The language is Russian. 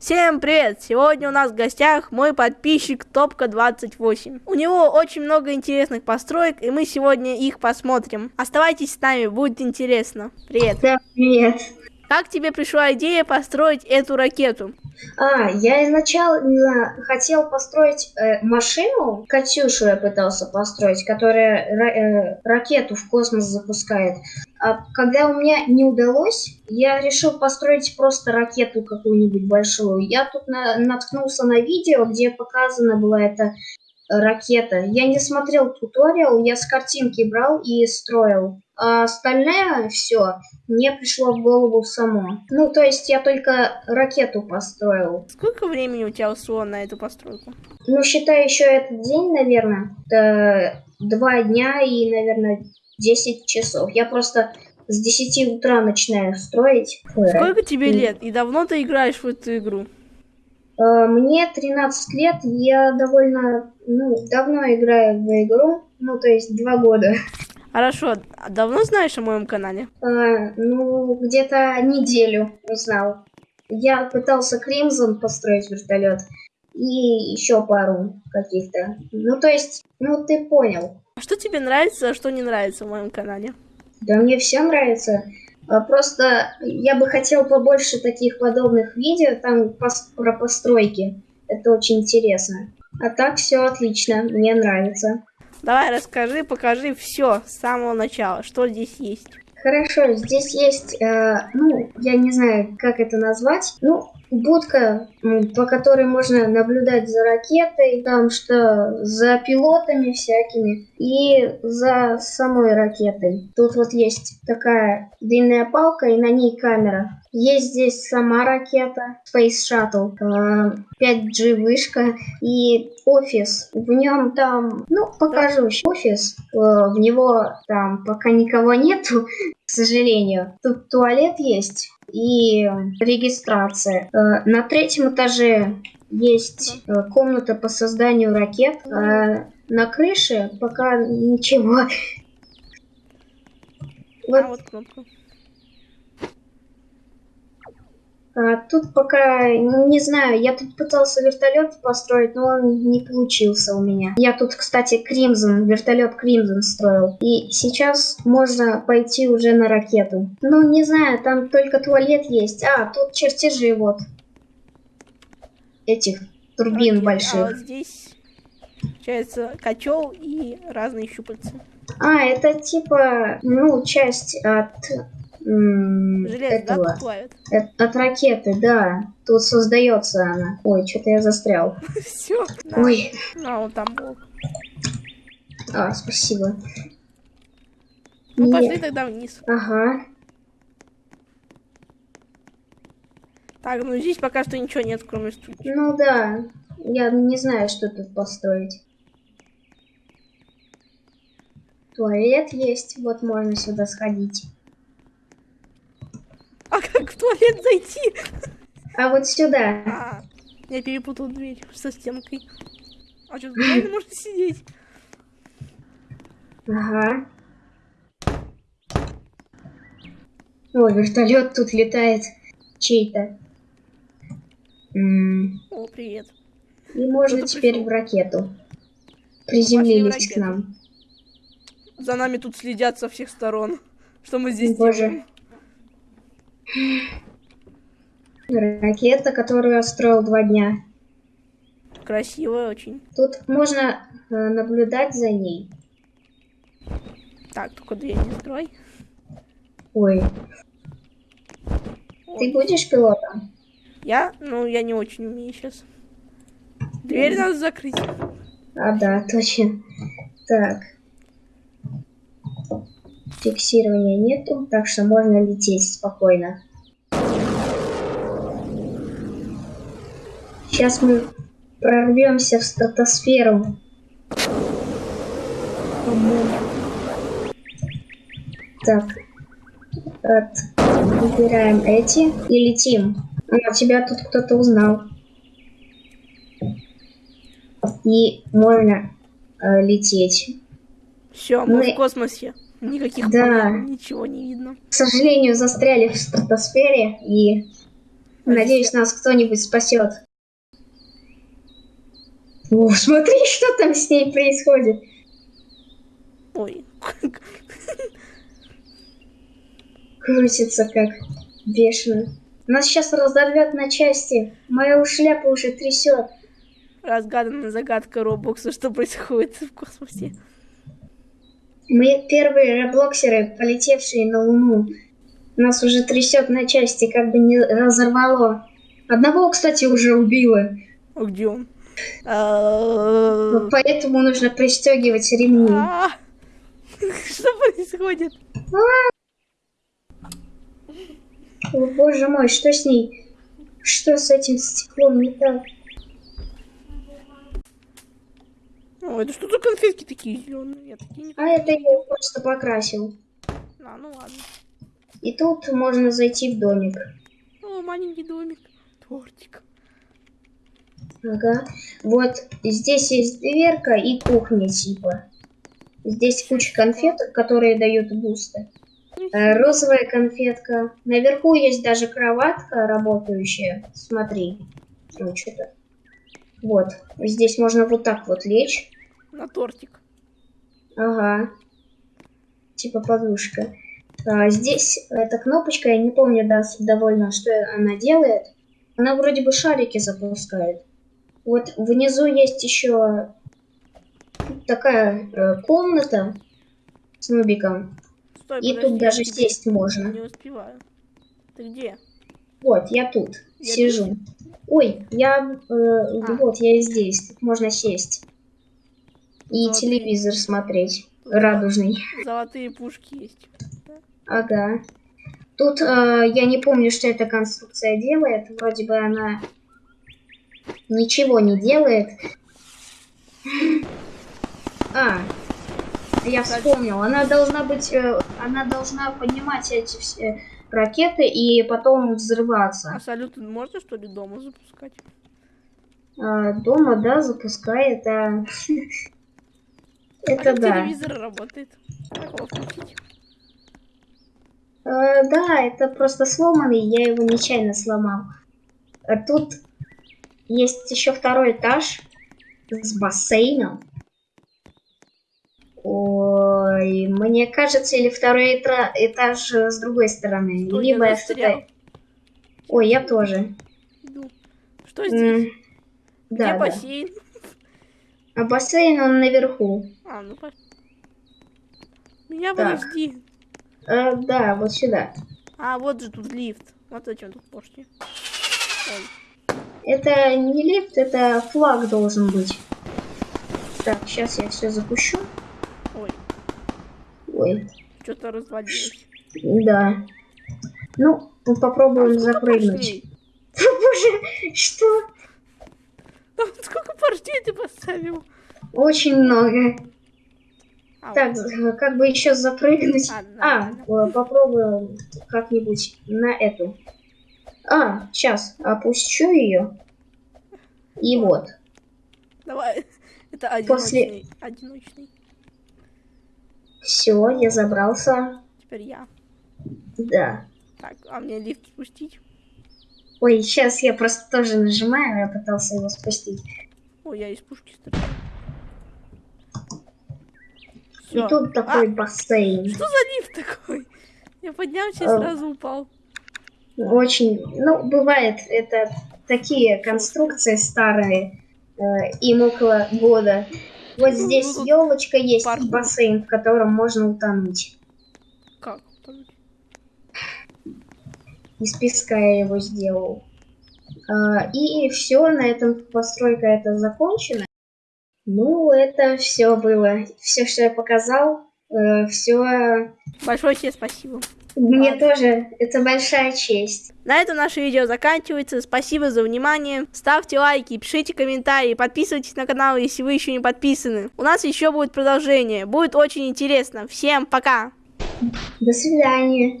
Всем привет! Сегодня у нас в гостях мой подписчик Топка28. У него очень много интересных построек, и мы сегодня их посмотрим. Оставайтесь с нами, будет интересно. Привет! Да, привет! Как тебе пришла идея построить эту ракету? А, я изначально хотел построить э, машину, Катюшу я пытался построить, которая э, ракету в космос запускает. А когда у меня не удалось, я решил построить просто ракету какую-нибудь большую. Я тут на наткнулся на видео, где показана была эта ракета. Я не смотрел туториал, я с картинки брал и строил. А остальное все мне пришло в голову само. Ну, то есть я только ракету построил. Сколько времени у тебя ушло на эту постройку? Ну, считай еще этот день, наверное. Это два дня и, наверное, 10 часов. Я просто с 10 утра начинаю строить. Сколько тебе лет? И давно ты играешь в эту игру? Э, мне 13 лет, я довольно ну, давно играю в игру, ну, то есть два года. Хорошо, а давно знаешь о моем канале? А, ну, где-то неделю узнал. Я пытался Кримзон построить вертолет и еще пару каких-то. Ну, то есть, ну, ты понял. А что тебе нравится, а что не нравится в моем канале? Да мне все нравится. А, просто я бы хотел побольше таких подобных видео там про постройки. Это очень интересно. А так все отлично, мне нравится. Давай расскажи, покажи все с самого начала, что здесь есть. Хорошо, здесь есть, э, ну, я не знаю, как это назвать. Ну, будка, по которой можно наблюдать за ракетой, там что, за пилотами всякими и за самой ракетой. Тут вот есть такая длинная палка и на ней камера. Есть здесь сама ракета Space Shuttle, 5G э, вышка и офис. В нем там, ну, покажу еще офис. Э, в него там пока никого нету, к сожалению. Тут туалет есть и регистрация. Э, на третьем этаже есть комната по созданию ракет. А на крыше пока ничего. Вот. А. А, тут пока, не знаю, я тут пытался вертолет построить, но он не получился у меня. Я тут, кстати, Кримзон, вертолет Кримзон строил. И сейчас можно пойти уже на ракету. Ну, не знаю, там только туалет есть. А, тут чертежи вот. Этих турбин Окей, больших. А вот здесь, получается, котел и разные щупальца. А, это типа, ну, часть от Железо, этого, да, плавит? От, от ракеты, да. Тут создается она. Ой, что-то я застрял. Все. Ой. А, вот там был. А, спасибо. Ну, пошли тогда вниз. Ага. Так, ну здесь пока что ничего нет, кроме стульчика. Ну да. Я не знаю, что тут построить. Туалет есть, вот можно сюда сходить. А как в туалет зайти? А вот сюда. А, я перепутал дверь со стенкой. А что, в можно сидеть? Ага. О, вертолет тут летает чей-то. О, привет. И можно теперь пришел. в ракету. Приземлились к нам. За нами тут следят со всех сторон. Что мы здесь Боже. делаем? Ракета, которую я строил два дня. Красивая очень. Тут можно э, наблюдать за ней. Так, только дверь не строй. Ой. Ой. Ты будешь пилотом? Я? Ну, я не очень умею сейчас. Дверь надо закрыть. А, да, точно. Так. Фиксирования нету, так что можно лететь спокойно. Сейчас мы прорвемся в стратосферу. Так, от, выбираем эти и летим. А, тебя тут кто-то узнал. И можно э, лететь. Все, мы, мы в космосе. Никаких да. Полей, ничего не видно. К сожалению, застряли в стратосфере и Надеюсь, нас кто-нибудь спасет. О, смотри, что там с ней происходит. Ой. Крутится как бешено. Нас сейчас разорвет на части. Моя шляпа уже трясет. Разгаданная загадка Роблокса, что происходит в космосе. Мы первые роблоксеры, полетевшие на Луну. Нас уже трясет на части, как бы не разорвало. Одного, кстати, уже убило. А где он? А, Вот поэтому нужно пристегивать ремни. а, Что происходит? О, боже мой, что с ней? Что с этим стеклом не так? О, это что за конфетки такие зеленые? Я такие не... А это я просто покрасил. А, ну ладно. И тут можно зайти в домик. О, маленький домик. Тортик. Ага. Вот здесь есть дверка и кухня типа. Здесь куча конфеток, которые дают бусты. Э, Розовая конфетка. Наверху есть даже кроватка работающая. Смотри. Ну, что-то. Вот. Здесь можно вот так вот лечь. На тортик. Ага. Типа подушка. А, здесь эта кнопочка, я не помню да, довольно, что она делает. Она вроде бы шарики запускает. Вот внизу есть еще такая э, комната с нубиком. Стой, И подожди, тут даже сесть можно. Не успеваю. Ты где? Вот, я тут Я сижу. Ой, я э, А. вот я здесь. Тут можно сесть. И Золотые. телевизор смотреть. Радужный. Золотые пушки есть. Ага. Тут э, я не помню, что эта конструкция делает. Вроде бы она ничего не делает. А, я вспомнил. Она должна быть, э, она должна поднимать эти все ракеты и потом А взрываться. салют можно что ли дома запускать? А, дома, да, запускает. а. а Это да. телевизор работает? Э, да, это просто сломанный, я его нечаянно сломал. А тут есть еще второй этаж с бассейном. Ой, мне кажется, или второй этаж э, с другой стороны. Ой, Либо я что-то... Ой, я тоже. Что здесь? М, Где Да, да. бассейн? А бассейн, он наверху. А, ну по... Меня Так. подожди. Э, да, вот сюда. А, вот же тут лифт. Вот зачем тут пошли. Это не лифт, это флаг должен быть. Так, сейчас я все запущу. Ой, что-то развалилось. Да. Ну, мы попробуем А поршней? Боже, что? Там сколько поршней ты поставил? Очень много. А, Так, вот. как бы еще запрыгнуть? А, А, э, попробуем как-нибудь на эту. А, сейчас опущу ее. И вот. Давай. Это После- одиночный. Все, я забрался. Теперь я. Да. Так, а мне лифт спустить? Ой, сейчас я просто тоже нажимаю, я пытался его спустить. Ой, я из пушки стреляю. И тут такой А, бассейн. что за лифт такой? Я поднялся и А. сразу упал. Очень, ну, бывает, это такие конструкции старые, э, им около года. Вот Ну, здесь ну, елочка есть паркур. и бассейн, в котором можно утонуть. Как? Из песка я его сделал. А, и все, на этом постройка это закончена. Ну, это все было. Все, что я показал, все. Большое тебе спасибо. Мне Ладно. тоже это большая честь. На этом наше видео заканчивается. Спасибо за внимание. Ставьте лайки, пишите комментарии, подписывайтесь на канал, если вы еще не подписаны. У нас еще будет продолжение. Будет очень интересно. Всем пока! До свидания.